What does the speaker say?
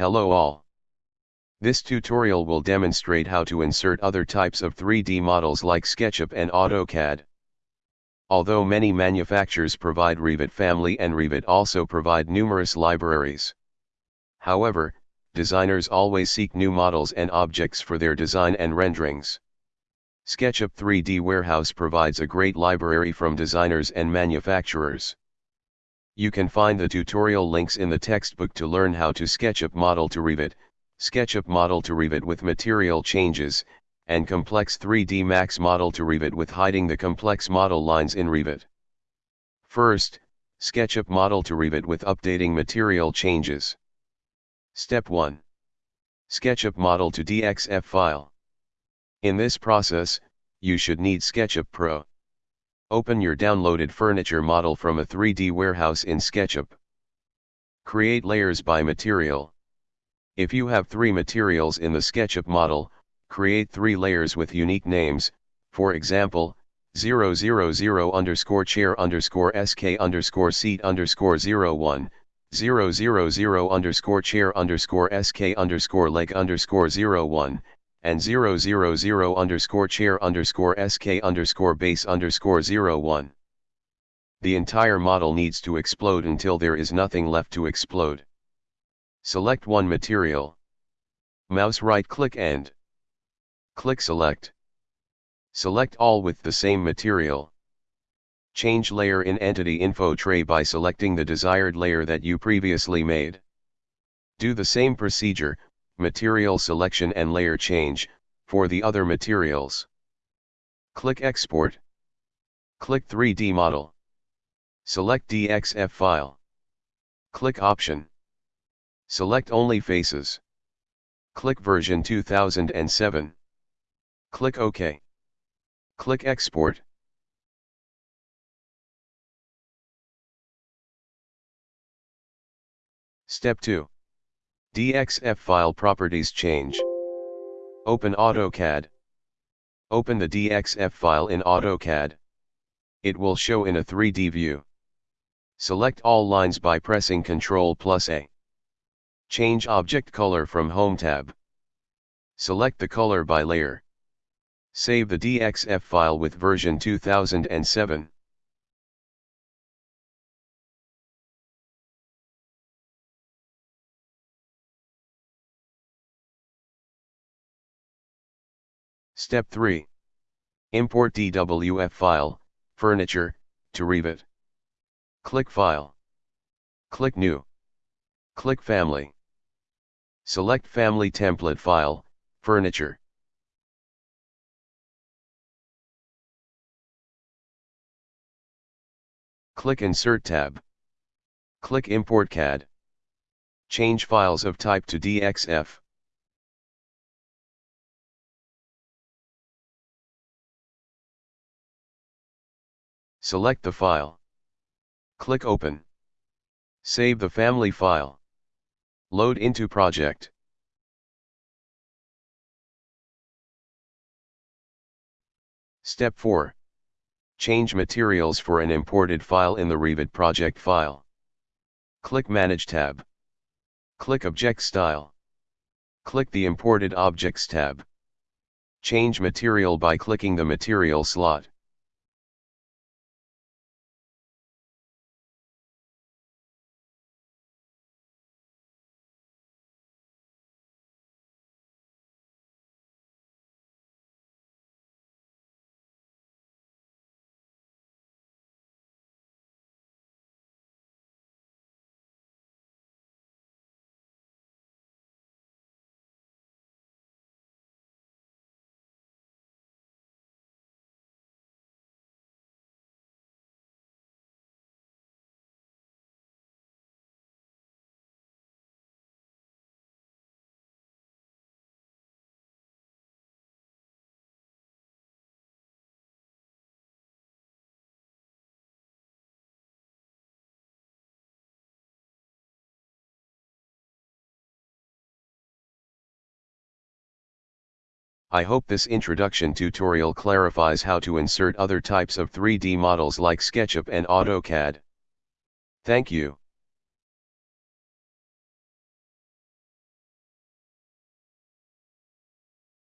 Hello all. This tutorial will demonstrate how to insert other types of 3D models like SketchUp and AutoCAD. Although many manufacturers provide Revit family and Revit also provide numerous libraries. However, designers always seek new models and objects for their design and renderings. SketchUp 3D Warehouse provides a great library from designers and manufacturers. You can find the tutorial links in the textbook to learn how to SketchUp model to Revit, SketchUp model to Revit with material changes, and Complex 3D Max model to Revit with hiding the complex model lines in Revit. First, SketchUp model to Revit with updating material changes. Step 1. SketchUp model to DXF file. In this process, you should need SketchUp Pro. Open your downloaded furniture model from a 3D warehouse in SketchUp. Create layers by material. If you have three materials in the SketchUp model, create three layers with unique names, for example, 000 underscore chair underscore sk underscore seat underscore 01, 000 underscore chair underscore sk underscore leg underscore 01, and 000 underscore chair underscore sk underscore base underscore 01. The entire model needs to explode until there is nothing left to explode. Select one material. Mouse right click and click select. Select all with the same material. Change layer in Entity Info tray by selecting the desired layer that you previously made. Do the same procedure, material selection and layer change, for the other materials. Click Export. Click 3D Model. Select DXF file. Click Option. Select only faces. Click version 2007. Click OK. Click Export. Step 2. DXF file properties change. Open AutoCAD. Open the DXF file in AutoCAD. It will show in a 3D view. Select all lines by pressing Ctrl plus A. Change object color from Home tab. Select the color by layer. Save the DXF file with version 2007. Step 3. Import DWF file, furniture, to Revit. Click File. Click New. Click Family. Select Family Template File, Furniture. Click Insert tab. Click Import CAD. Change files of type to DXF. Select the file. Click Open. Save the family file. Load into project. Step 4. Change materials for an imported file in the Revit project file. Click Manage tab. Click Object Style. Click the Imported Objects tab. Change material by clicking the material slot. I hope this introduction tutorial clarifies how to insert other types of 3D models like SketchUp and AutoCAD. Thank you.